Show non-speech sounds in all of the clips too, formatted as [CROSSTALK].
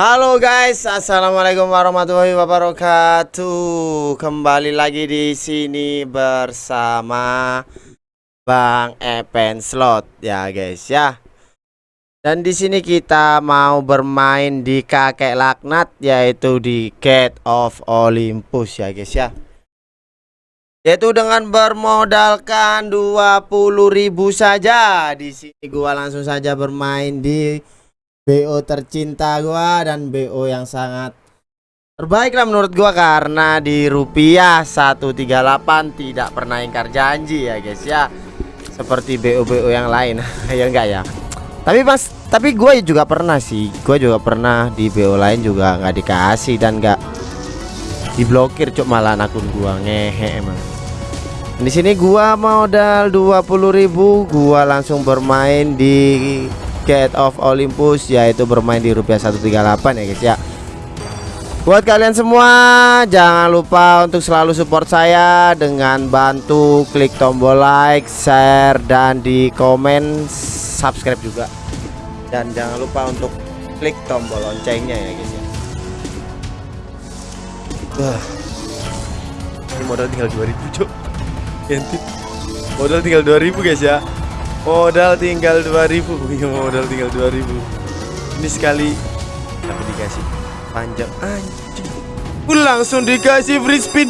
Halo guys, assalamualaikum warahmatullahi wabarakatuh. Kembali lagi di sini bersama Bang Epen Slot ya guys ya. Dan di sini kita mau bermain di kakek laknat yaitu di Gate of Olympus ya guys ya. Yaitu dengan bermodalkan 20.000 saja. Di sini gua langsung saja bermain di BO tercinta gua dan BO yang sangat terbaik lah menurut gua karena di rupiah 138 tidak pernah ingkar janji ya guys ya. Seperti BO BO yang lain [LAUGHS] ya enggak ya? Tapi mas tapi gue juga pernah sih gue juga pernah di BO lain juga nggak dikasih dan nggak diblokir cuk malah akun gua ngehe emang. Di sini gua modal 20.000 gua langsung bermain di Gate of Olympus yaitu bermain di rupiah 138 ya guys ya. Buat kalian semua jangan lupa untuk selalu support saya dengan bantu klik tombol like, share dan di komen subscribe juga. Dan jangan lupa untuk klik tombol loncengnya ya guys ya. Wah. Ini modal tinggal 2000 cuk. Modal tinggal 2000 guys ya Modal tinggal 2000 [LAUGHS] Iya modal tinggal 2000 Ini sekali Tapi dikasih panjang anjing. Langsung dikasih free spin.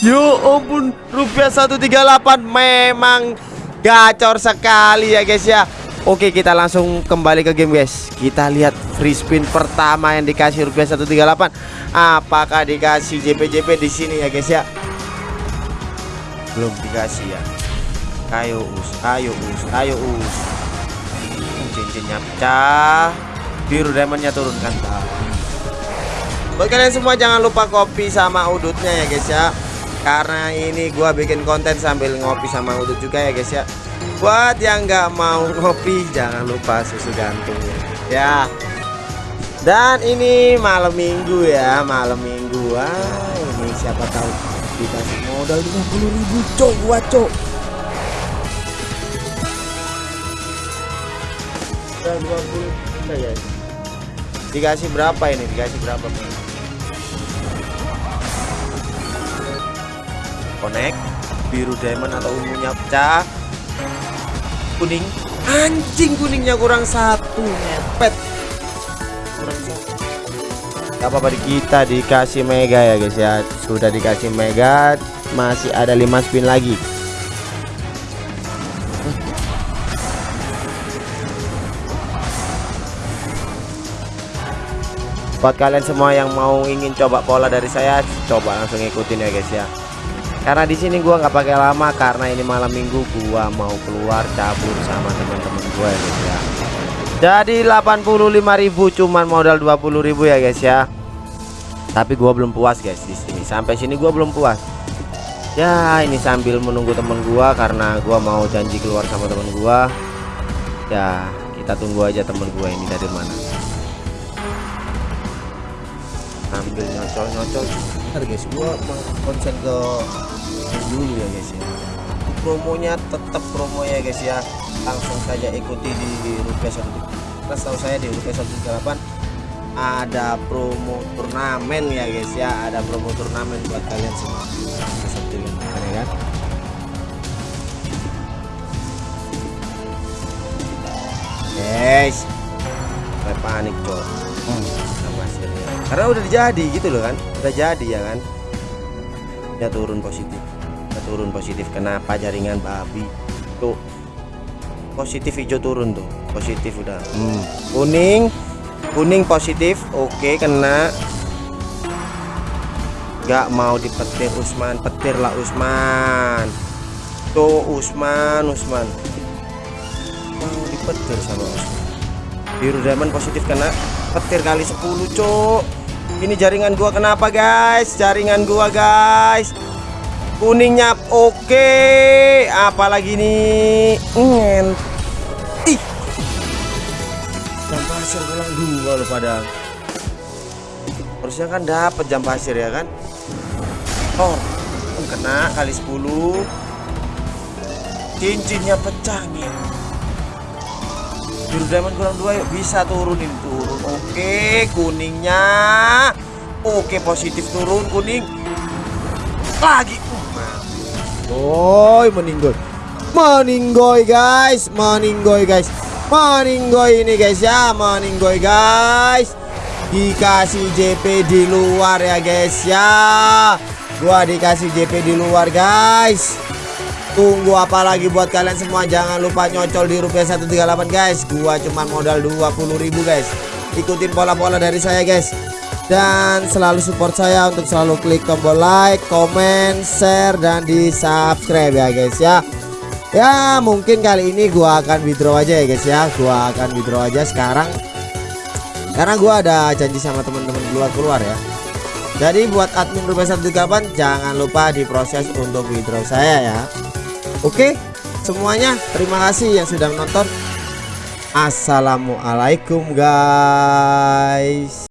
Yo ampun Rupiah 138 Memang Gacor sekali ya guys ya. Oke kita langsung kembali ke game guys. Kita lihat free spin pertama yang dikasih rupiah 138 Apakah dikasih JP-JP di sini ya guys ya? Belum dikasih ya Ayo us, ayo us, ayo us. Cincinnya pecah. Biru diamondnya turunkan Buat kalian semua jangan lupa kopi sama udutnya ya guys ya. Karena ini gua bikin konten sambil ngopi sama udut juga ya guys ya. Buat yang nggak mau ngopi jangan lupa susu gantung ya. Dan ini malam minggu ya, malam minggu. Wah, ini siapa tahu dikasih modal 50.000 cok gua cok. Udah 20 ya. Dikasih berapa ini? Dikasih berapa bang? connect biru diamond atau ungunya pecah. Kuning. Anjing kuningnya kurang satu ngepet kurang satu. Gak apa-apa kita dikasih mega ya guys ya. Sudah dikasih mega masih ada 5 spin lagi buat kalian semua yang mau ingin coba pola dari saya coba langsung ikutin ya guys ya. Karena di sini gua nggak pakai lama karena ini malam minggu gua mau keluar cabut sama teman-teman gue ya guys ya. Jadi 85.000 cuman modal 20.000 ya guys ya. Tapi gua belum puas guys di sini. Sampai sini gua belum puas. Ya ini sambil menunggu temen gua karena gua mau janji keluar sama temen gua. Ya kita tunggu aja temen gua ini dari mana ambil nyocol-nyocol bentar guys. Gua konsen ke dulu ya guys ya. Promonya tetap promo ya guys ya. Langsung saja ikuti di rupiah satu karena tahu saya di rupiah 138 ada promo turnamen ya guys ya. Ada promo turnamen buat kalian semua. Seperti ini ya kan? Guys panik cok. Hmm karena udah jadi gitu loh kan. Udah jadi ya kan. Ya turun positif. Ya turun positif. Kenapa jaringan babi? Tuh. Positif hijau turun tuh. Positif udah. Hmm. kuning. Kuning positif. Oke kena. Gak mau dipetir Usman. Petir lah Usman. Tuh Usman Usman. Mau dipetir sama Usman biru diamond positif kena petir kali 10 cok ini jaringan gua kenapa guys? Jaringan gua guys. Kuningnya oke. Okay. Apalagi nih? Ngen. Ih. Jam pasir ulang dua lo pada. Harusnya kan dapat jam pasir ya kan? Oh, kena kali 10. Cincinnya pecah nih. Biru diamond kurang dua yuk. Bisa turunin turun. Oke kuningnya. Oke positif turun kuning. Lagi. Boy meninggoy meninggoy guys. Meninggoy guys. Meninggoy ini guys ya. Meninggoy guys. Dikasih JP di luar ya guys ya. Gua dikasih JP di luar guys tunggu apa lagi buat kalian semua jangan lupa nyocol di rupiah 138 guys gua cuman modal 20.000 guys ikutin pola-pola dari saya guys dan selalu support saya untuk selalu klik tombol like, comment, share dan di subscribe ya guys ya. Ya mungkin kali ini gua akan withdraw aja ya guys ya. Gua akan withdraw aja sekarang karena gua ada janji sama teman-teman keluar-keluar ya. Jadi buat admin Rupiah 138 jangan lupa diproses untuk withdraw saya ya. Oke, semuanya terima kasih yang sudah menonton. Assalamualaikum guys.